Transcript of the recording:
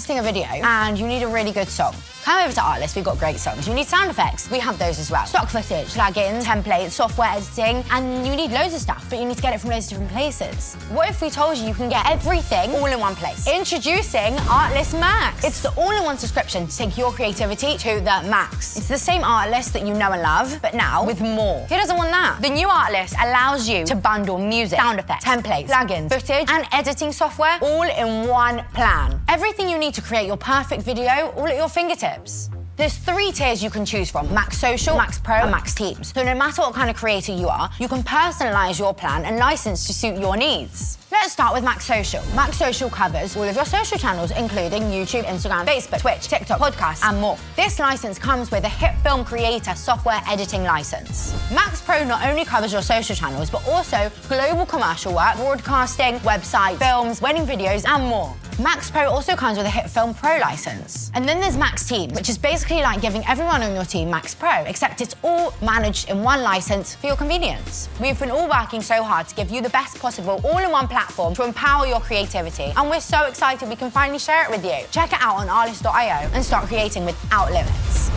editing a video and you need a really good song. Come over to Artlist, we've got great songs. You need sound effects, we have those as well. Stock footage, plugins, templates, software editing, and you need loads of stuff, but you need to get it from loads of different places. What if we told you you can get everything all in one place? Introducing Artlist Max. It's the all-in-one subscription to take your creativity to the max. It's the same Artlist that you know and love, but now with more. Who doesn't want that? The new Artlist allows you to bundle music, sound effects, templates, plugins, footage, and editing software all in one plan. Everything you need to create your perfect video all at your fingertips. There's three tiers you can choose from, Max Social, Max Pro, and Max Teams. So no matter what kind of creator you are, you can personalize your plan and license to suit your needs. Let's start with Max Social. Max Social covers all of your social channels, including YouTube, Instagram, Facebook, Twitch, TikTok, podcasts, and more. This license comes with a HitFilm Creator software editing license. Max Pro not only covers your social channels, but also global commercial work, broadcasting, websites, films, wedding videos, and more. Max Pro also comes with a HitFilm Pro license. And then there's Max Team, which is basically like giving everyone on your team Max Pro, except it's all managed in one license for your convenience. We've been all working so hard to give you the best possible all-in-one platform to empower your creativity, and we're so excited we can finally share it with you. Check it out on artlist.io and start creating without limits.